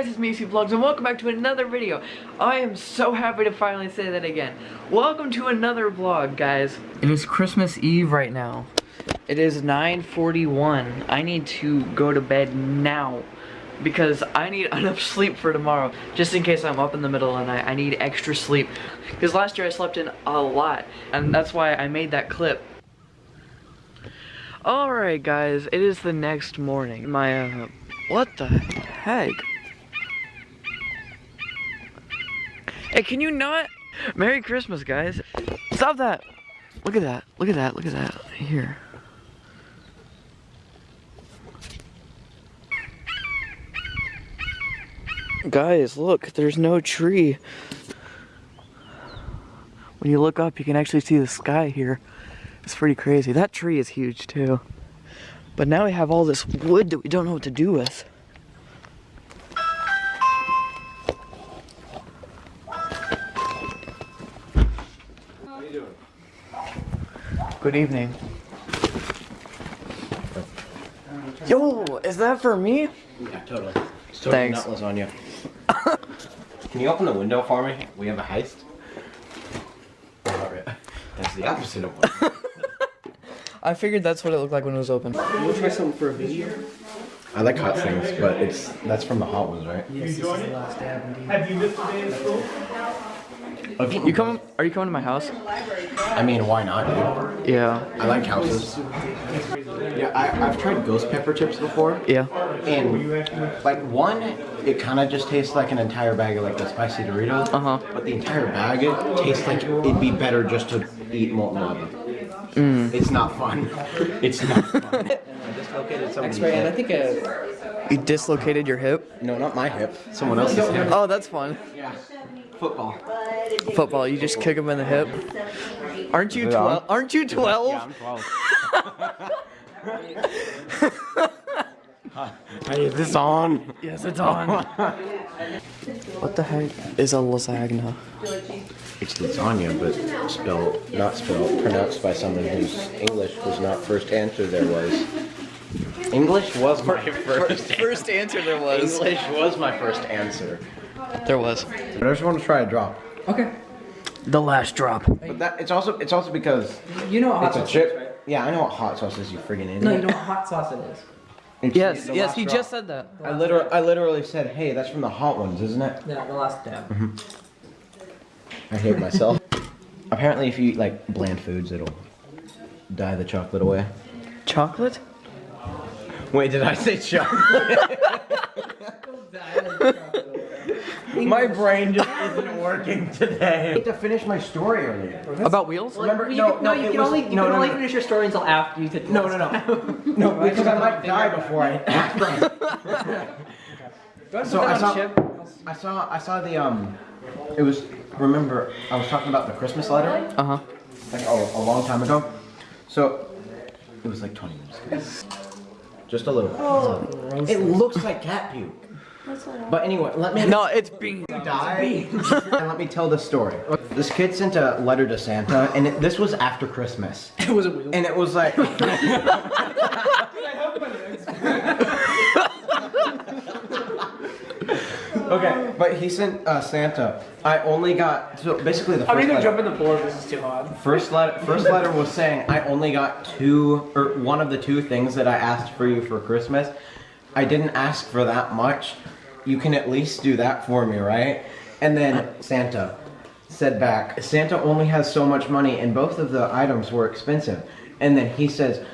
guys, it's Macy Vlogs and welcome back to another video. I am so happy to finally say that again. Welcome to another vlog, guys. It is Christmas Eve right now. It is 9.41. I need to go to bed now because I need enough sleep for tomorrow. Just in case I'm up in the middle of the night, I need extra sleep. Because last year I slept in a lot and that's why I made that clip. Alright guys, it is the next morning. My, uh, what the heck? Hey, can you not? Merry Christmas, guys. Stop that. Look at that. Look at that. Look at that. Here. Guys, look. There's no tree. When you look up, you can actually see the sky here. It's pretty crazy. That tree is huge, too. But now we have all this wood that we don't know what to do with. Good evening. Yo, is that for me? Yeah, totally. It's totally Thanks. not lasagna. Can you open the window for me? We have a heist. Oh, not really. That's the opposite of one. I figured that's what it looked like when it was open. We'll try something for a video. I like hot things, but it's that's from the hot ones, right? Yes, this is the last dab. Have you missed a day in school? You come? Are you coming to my house? I mean, why not, dude? Yeah. I like houses. Yeah, I, I've tried ghost pepper chips before, Yeah. and like one, it kind of just tastes like an entire bag of like the spicy Doritos. Uh huh. But the entire bag it tastes like it'd be better just to eat molten lava. It's not fun. It's not fun. I X-ray, and I think uh, You dislocated your hip? No, not my hip. Someone else's hip. Oh, that's fun. Yeah. Football. Football. You just kick him in the hip. Aren't you Is it on? twelve? Aren't you twelve? Yeah, I'm 12. hey, is this on? Yes, it's on. what the heck is a lasagna? It's lasagna, but spelled, not spelled, pronounced by someone whose English was not first answer there was. English was my first First answer there was. English was my first answer. There was. I just want to try a drop. okay. The last drop. But that it's also it's also because You know what hot it's a sauce is, right? Yeah, I know what hot sauce is, you friggin' idiot. No, you know what hot sauce it is. It's Yes, yes, he drop. just said that. I literally, I literally said, hey, that's from the hot ones, isn't it? Yeah, the last dab. Mm-hmm. I hate myself. Apparently, if you eat like bland foods, it'll dye the chocolate away. Chocolate? Wait, did I say chocolate? my brain just isn't working today. I need to finish my story earlier. About wheels? Remember, You no, can, no, no, you can was- only, you no, can no, only no. finish your story until after you did No, no, no. No, because I might die before I. So I saw, I saw, I saw the um, it was. Remember, I was talking about the Christmas letter, Uh huh. like a, a long time ago. So it was like 20 minutes ago. Just a little. Oh, It looks like cat puke. But anyway, let me No, it's being. die and let me tell the story. This kid sent a letter to Santa, and it, this was after Christmas, It was a wheel. and it was like. okay, but he sent uh, Santa. I only got so basically the 1st I'm gonna letter. jump in the pool if this is too hot. First letter, first letter was saying I only got two or one of the two things that I asked for you for Christmas. I didn't ask for that much. You can at least do that for me, right? And then Santa said back, Santa only has so much money and both of the items were expensive. And then he says,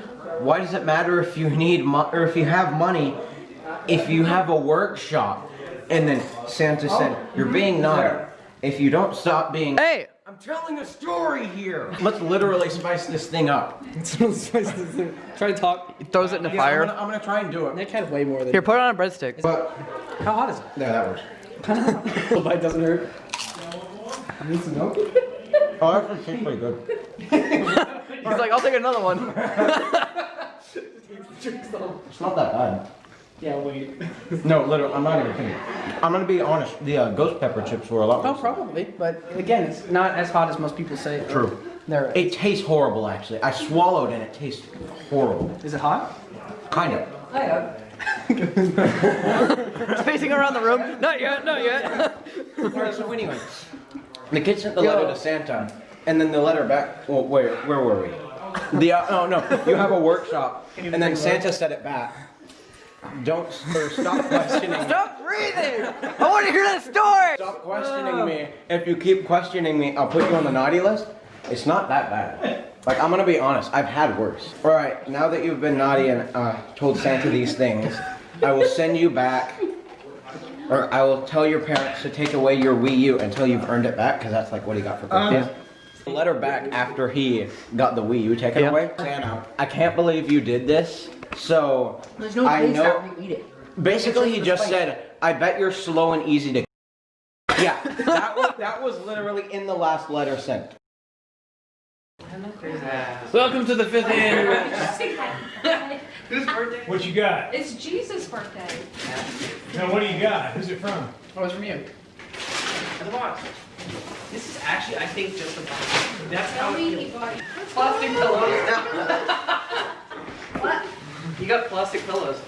"Why does it matter if you need mo- or if you have money if you have a workshop?" And then Santa said, oh, "You're being mm-hmm. naughty. If you don't stop being Hey! I'm telling a story here. Let's literally spice this thing up. Try to talk. He throws it in the Yeah, fire. I'm gonna, I'm gonna try and do it. Nick had way more than. Here, put it on a breadstick. But How hot is it? there, that works. The bite doesn't hurt. I need some milk. Oh, that actually tastes pretty good. He's like, I'll take another one. It's not that bad. Yeah, wait. No, literally, I'm not even kidding. I'm gonna be honest. The uh, ghost pepper chips were a lot. Oh, worse. probably. But again, it's not as hot as most people say. True. There. It tastes horrible, actually. I swallowed and it tastes horrible. Is it hot? Kind of. I have. Spacing around the room. Not yet, not yet. Alright, so anyway, the kid sent the letter to Santa, and then the letter back. Well, where where were we? The uh, oh no, you have a workshop, and then Santa said it back. Don't or stop questioning. Stop breathing! I want to hear that story! Stop questioning me. If you keep questioning me, I'll put you on the naughty list. It's not that bad. Like I'm gonna be honest, I've had worse. All right, now that you've been naughty and uh, told Santa these things, I will send you back, or I will tell your parents to take away your Wii U until you've earned it back, because that's like what he got for Christmas. The letter back after he got the Wii U taken Yeah. away. Santa, I can't believe you did this. So There's no I know. after you eat it. Basically, he just just said, "I bet you're slow and easy to." Yeah, that was that was literally in the last letter sent. Welcome to the fifth anniversary. Whose birthday? What you got? It's Jesus' birthday. Now, what do you got? Who's it from? Oh, it's from you. The box. This is actually, I think, just a box. That's how Tell it me feels. you Plastic pillows. What? You got plastic pillows.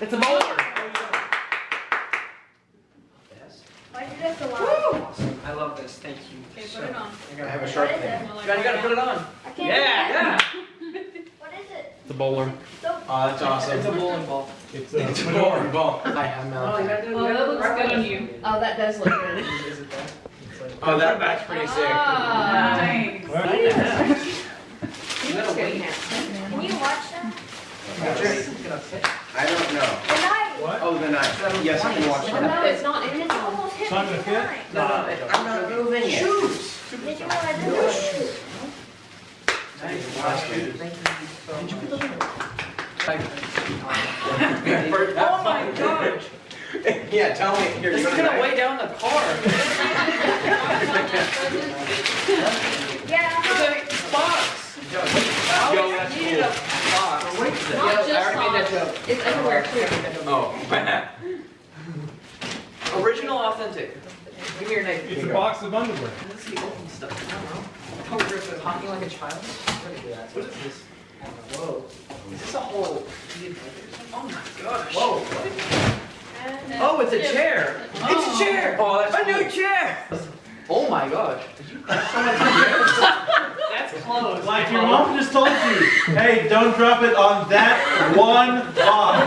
It's a bowler. Why did you have to lie? I love this. Thank you. Okay, so put it on. I gotta have a What sharp thing. it? You gotta, you gotta put it on. I can't Yeah, yeah. that. What is it? It's a bowler. So, Oh, that's awesome. It's a bowling ball. It's a fedora. ball. I have Oh, you Oh, that looks good on you. oh, that does look good. Is it that? Like- Oh, that that's pretty sick. Ah, nice. Well, He looks good, handsome, man. Can you watch them? I don't know. The night. What? Oh, the knife. Yes, I can watch that. no, it's not. And it's almost hit It's not me gonna the fit? time. No, no, it- I'm not moving it. Did you know I did? Oh my gosh! yeah, tell me. Here, This you is gonna weigh down the car. Yeah. It's a box. Yo, would you that's need a box? Not just I already made that joke. It's everywhere too. Oh. Original, authentic. Give me your name. It's a box of underwear. Let's see, open stuff. I don't know. Oh, you're talking like a child? What is this? Whoa. Is this a whole? Oh my gosh. Whoa. Oh, it's a chair. It's a chair. Oh, that's a new chair. Oh my gosh. That's close. Like your mom just told you, hey, don't drop it on that one box.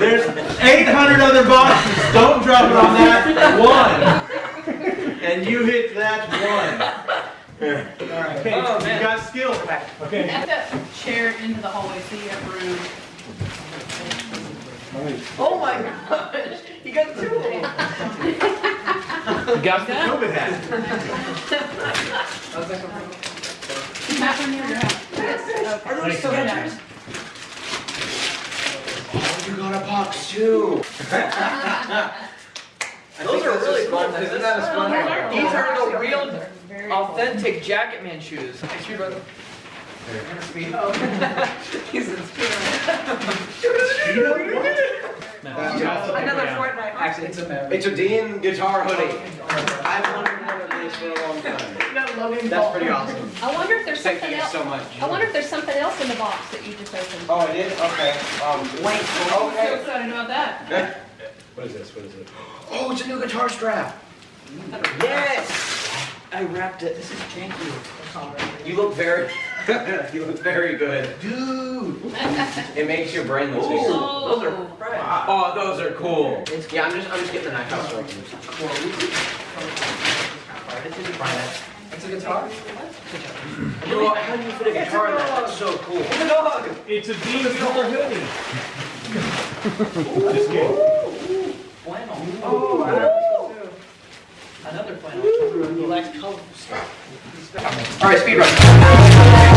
There's 800 other boxes. Don't drop it on that one. And you hit that one. Okay, Oh, You man. got skill. okay. Have that chair into the hallway so you have room. Oh my gosh. You got two of them. You got that? COVID hat. Back on your house. Are those Skechers? Oh, you got a box too. Those are really cool. Isn't that a sponge? These are the real, authentic Jacket Man shoes. Thanks, your brother. He's in Another Fortnite. Actually, it's a Maverick. It's a Dean guitar hoodie. I've wanted one of these for a long time. That's pretty awesome. I wonder if there's Thank something you else. so much. I wonder if there's something else in the box that you just opened. Oh, I did? Okay. Um, wait. so Okay. excited about that. What is this? What is it? Oh, it's a new guitar strap. Yes. I wrapped it. This is janky. You look very, you look very good. Dude. It makes your brain look bigger. Oh. Those are fresh. Oh, those are cool. Yeah, I'm just, I'm just getting the knife out so I can. It's a guitar? Bro, how do you fit a guitar in that? That's so cool. It's a dog. It's a Dean's color hoodie. Just kidding. Flannel. Oh, wow. Another flannel. He likes colorful stuff. All right, speed run.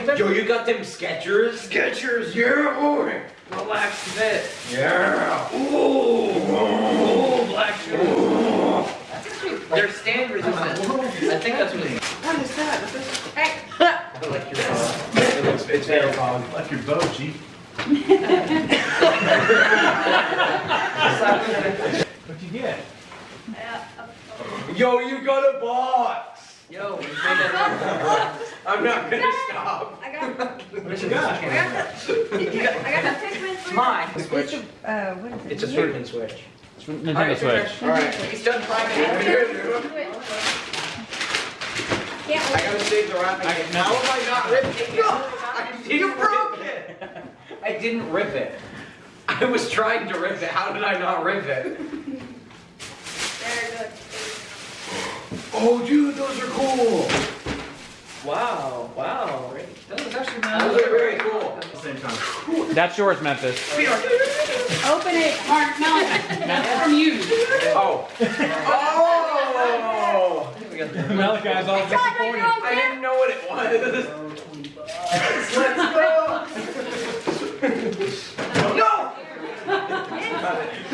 Hey, yo, give Yo, you got them Skechers? Skechers, yeah, boy. relax fit. Yeah. Ooh, Ooh, black shoes. They're stand resistant. I think that's what it is. What is that? What is Hey, I like your phone. It looks, it's very fun. Like your bow, Chief. What'd you get? Yeah, uh, Yo, you got a box. Yo, we made it. I'm not gonna stop. I got, What you got? I got the, I got the Pikmin for Mine. Switch. Uh, what is it? It's a certain switch. Nintendo Switch. Alright, He's done priming. Can't I gotta save the wrapping. How have I not ripped it? I didn't You broke it. I didn't rip it. I was trying to rip it. How did I not rip it? Very good. Oh, dude, those are cool. Wow, wow. That was actually Those are very cool. Same time. That's yours, Memphis. Open it, Mark, Malachi. That's from you. Oh. Oh. Malachi's all disappointed. I didn't know what it was. Let's go. no.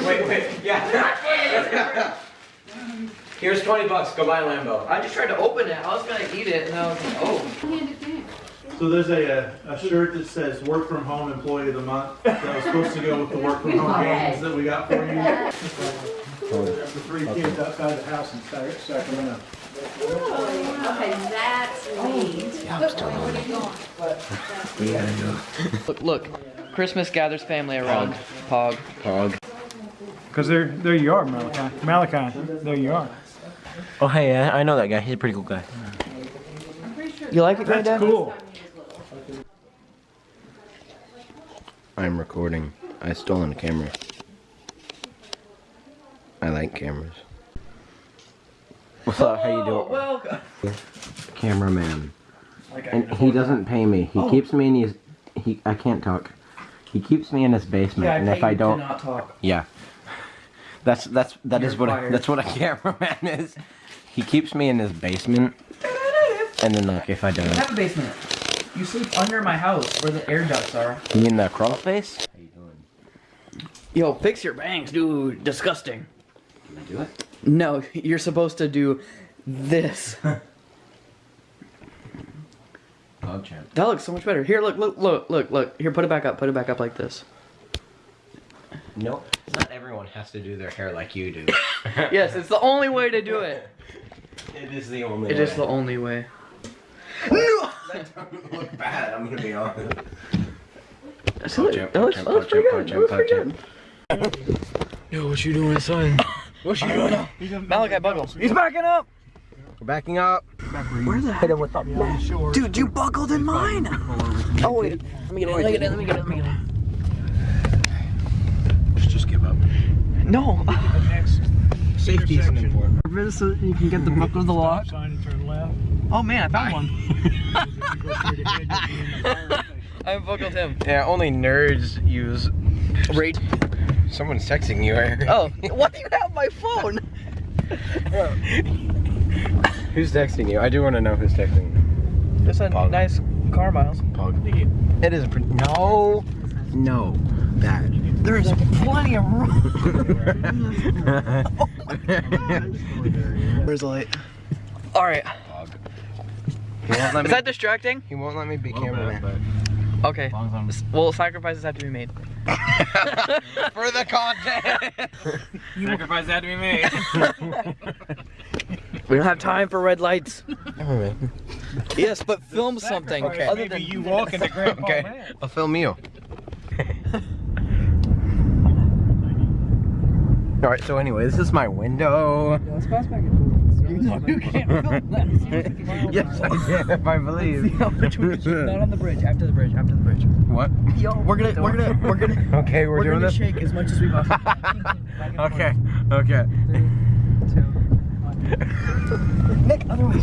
Wait, wait. Yeah. Here's 20 bucks. Go buy a Lambo. I just tried to open it. I was gonna eat it, and I was like, oh. Hand it down. So there's a, uh, a shirt that says work from home employee of the month. That was supposed to go with the work from home games that we got for you. The three kids outside the house in Sac- Sacramento. Okay, that's neat. Look, look. Christmas gathers family around. Pog. Pog. Because there, there you are, Malachi. Malachi, there you are. Oh, hey, I know that guy. He's a pretty cool guy. You like it, That's cool. I'm recording. I stolen a camera. I like cameras. What's up? How you doing? Oh, welcome. Cameraman. And he doesn't pay me. He Oh. keeps me in his. He. I can't talk. He keeps me in his basement, and if I don't, not talk. yeah. That's that's that is You're what a, fired. that's what a cameraman is. He keeps me in his basement, and then like if I I don't, have a basement. You sleep under my house where the air ducts are. you mean the crawl space? How you doing? Yo, fix your bangs, dude. Disgusting. Can I do it? No, you're supposed to do this. Dog champ. That looks so much better. Here, look, look, look, look, look. Here, put it back up. Put it back up like this. No, not everyone has to do their hair like you do. Yes, it's the only way to do it. It is the only. It way. is the only way. No, That doesn't look bad. I'm gonna be honest. That looks, Jump, that looks, jump, that looks pretty jump, good. That jump, looks pretty jump. good. Yo, what you doing, son? What you doing? Malachi buckle. He's backing up. We're backing up. Where the heck? What's up, Dude, you buckled in mine. Oh wait, let me get it. Let me get it. Let me get it. Let me get it. Just, just give up. No. Safety isn't important. So you can get the mm-hmm. book of the lock. sign and turn left. Oh man, I found one. If you go straight ahead, you'll be in the fire station. I buckled him. Yeah, only nerds use. Rate. Someone's texting you. I. Oh, why do you have my phone? Who's texting you? I do want to know who's texting you. Just a Pog. nice car miles. Pog. It is a pretty. No. No. That. There is plenty of room. Where's the light? All right. Pog. He won't let Is that distracting? he won't let me be cameraman. Okay. Well, sacrifices have to be made. For the content. Sacrifice had to be made. We don't have time for red lights. Yes, but film something. Okay. Other Maybe than you walk into Grandpa okay. Man. I'll film you. All right. So anyway, this is my window. Let's pass back and forth. You can't film that. yes, I can if I believe. Not on the bridge. After the bridge. After the bridge. what? Yo, we're gonna, we're gonna, we're gonna, Okay, we're, we're, doing gonna this. shake as much as we possibly can. Back and Okay. forth. Okay. Three, two, one. Nick, other way.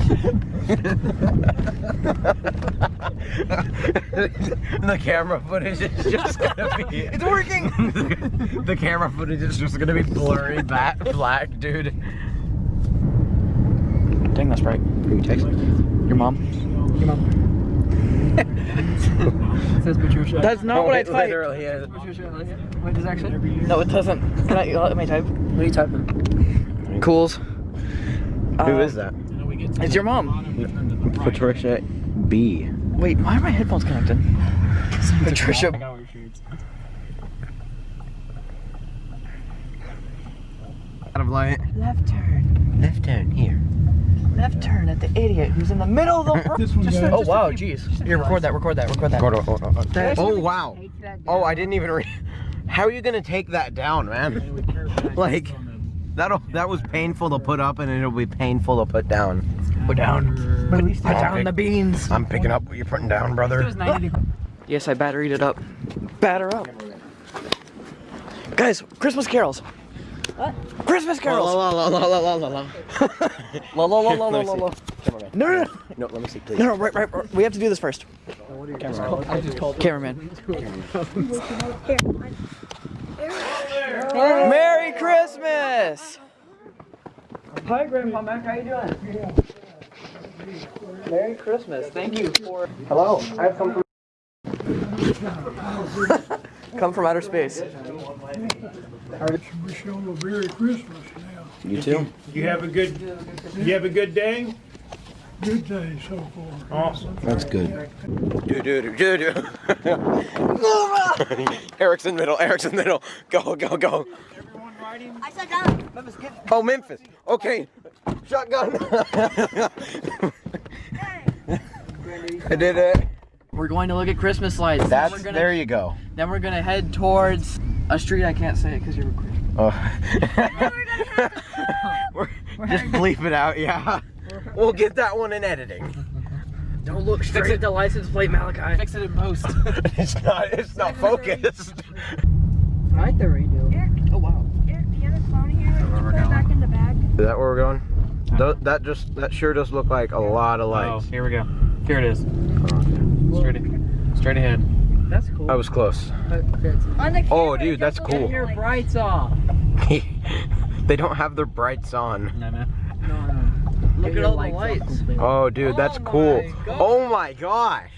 the camera footage is just gonna be. It's working. the camera footage is just gonna be blurry, back, black, dude. Dang, that's right. Who texted? Your mom. Your mom. says Patricia. That's not oh, what I it typed. literally is. Wait, does it actually? No, it doesn't. Can I let me type? What are you typing? Cools. Who uh, is that? It's your mom. Patricia B. Wait, why are my headphones connected? Patricia. Out of light. Left turn. Left turn here. left turn at the idiot who's in the middle of the road. Just- oh wow, jeez. Here, record that, record that, record oh, that. Oh wow. Oh, I didn't even read. How are you gonna take that down, man? Like, that'll that was painful to put up, and it'll be painful to put down. Put down. Put down the beans. I'm picking up what you're putting down, brother. Yes, I batteried it up. Batter up. Guys, Christmas carols. What? Christmas carols. La la la la la la la la. La la la la la Let me la la. Cameraman. No, no, no. No, let me see, please. No, no, right, right, right. We have to do this first. Cameraman. Merry Christmas! Hi, Grandpa Mac. How you doing? Merry Christmas. Thank you for. Hello. I've come from. Come from outer space. Wish you all a Merry Christmas now. You too. You have a good, you have a good day? Good day so far. Awesome. That's good. Do do do do do. Eric's in middle. Eric's in middle. Go go go. I said down. Oh, Memphis. Okay. Shotgun. I did it. We're going to look at Christmas lights. That's gonna, there you go. Then we're gonna head towards a street. I can't say it because you're recording. Oh. We're- just bleep it out, yeah. We'll get that one in editing. Don't look straight at the license plate, Malachi. Fix it in post. It's not. It's not focused. I like the radio. Eric, Oh wow. Eric, the other phone here, put it back in the bag? Is that where we're going? Tho- That just that sure does look like a lot of lights. Oh, lights. here we go. Here it is. Oh, straight, straight ahead. That's cool. I was close. On Oh, dude, it that's cool. looks like- brights off. they don't have their brights on. No, no. Look at all the lights. Oh, dude, that's Oh cool. my Oh my gosh.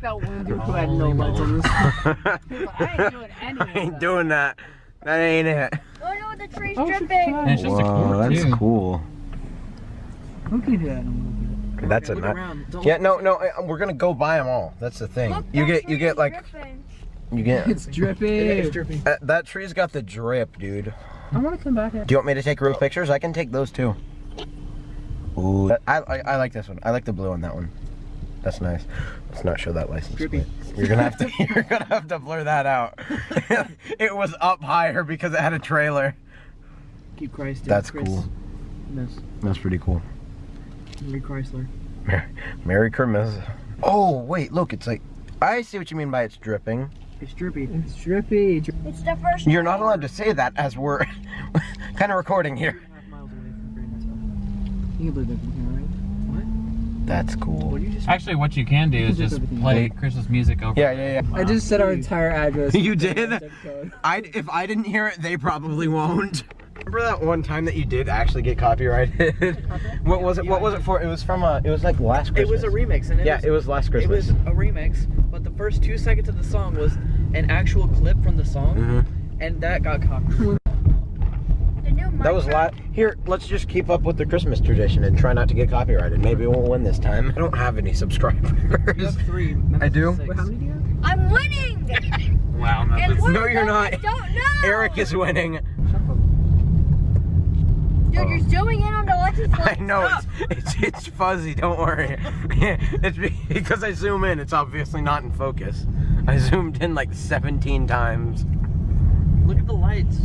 That one dude who had no lights on this. I ain't doing that. That ain't it. Oh no, the tree's Oh, dripping. And it's just a Whoa, cord, that's too. cool. Look at that. That's a nut. Yeah, no, no. uh, We're gonna go buy them all. That's the thing. Look, You that get, you get like, dripping. you get. It's dripping. It's dripping. Uh, that tree's got the drip, dude. I want to come back here. Do you want me to take real pictures? I can take those too. Ooh, I, I, I like this one. I like the blue on that one. That's nice. Let's not show that license Drippy. plate. You're gonna have to. You're gonna have to blur that out. it was up higher because it had a trailer. Keep Christ. That's Chris- cool. Miss That's pretty cool. Marie Chrysler. Merry, Merry Christmas. Oh wait, look, it's like. I see what you mean by it's dripping. It's drippy. It's drippy. It's the first You're not allowed to say that as we're kind of recording here. Half miles away from Green Hill. You can believe that from here, right? That's cool. did you just? Actually, what you can do is just play Christmas music over. Yeah, yeah, yeah. I just said our entire address. You did? I if I didn't hear it, they probably won't. Remember that one time that you did actually get copyrighted? what was it? What was it for? It was from a. It was like last Christmas. It was a remix, and it Yeah, was, it was last Christmas. it was a remix, but the first two seconds of the song was an actual clip from the song, Mhm. and that got copyrighted. That was Minecraft- lot. Here, let's just keep up with the Christmas tradition and try not to get copyrighted. Maybe we'll win this time. I don't have any subscribers. You have three. I do? Six. how many do you have? I'm winning! Wow, no, and that's- one No, of you're not. I don't know! Eric is winning. Dude, you're oh. zooming in on the license I know Stop. it's, it's it's fuzzy. Don't worry. it's because I zoom in. It's obviously not in focus. I zoomed in like 17 times. Look at the lights.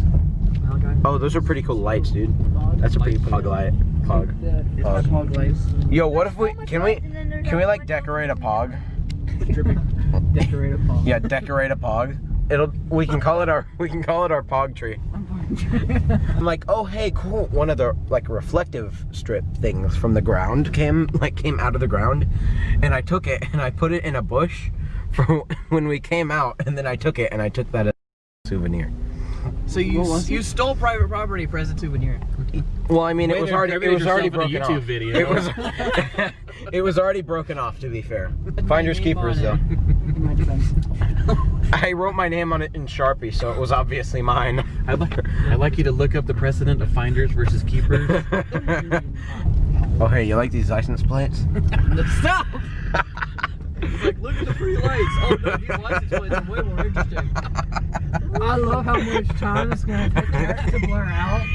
Oh, those are pretty cool lights, dude. That's a pretty pog light. Pog. It's Pog. pog lights. Yo, what if we can we lights, and then there's can we like decorate a pog? Decorate a pog. Yeah, decorate a pog. It'll we can call it our we can call it our pog tree. I'm like, oh hey, cool. One of the like reflective strip things from the ground came like came out of the ground, and I took it and I put it in a bush for when we came out, and then I took it and I took that as a souvenir. So you you stole private property, present souvenir. Well, I mean, it was to already it was already yourself in a broken YouTube off. video. It was it was already broken off. To be fair, finders keepers though. It. In my defense. I wrote my name on it in Sharpie, so it was obviously mine. I'd like, I'd like you to look up the precedent of finders versus keepers. oh hey, you like these license plates? Stop! It's like, look at the pretty lights. Oh no, these license plates are way more interesting. I love how much time it's gonna take to blur out.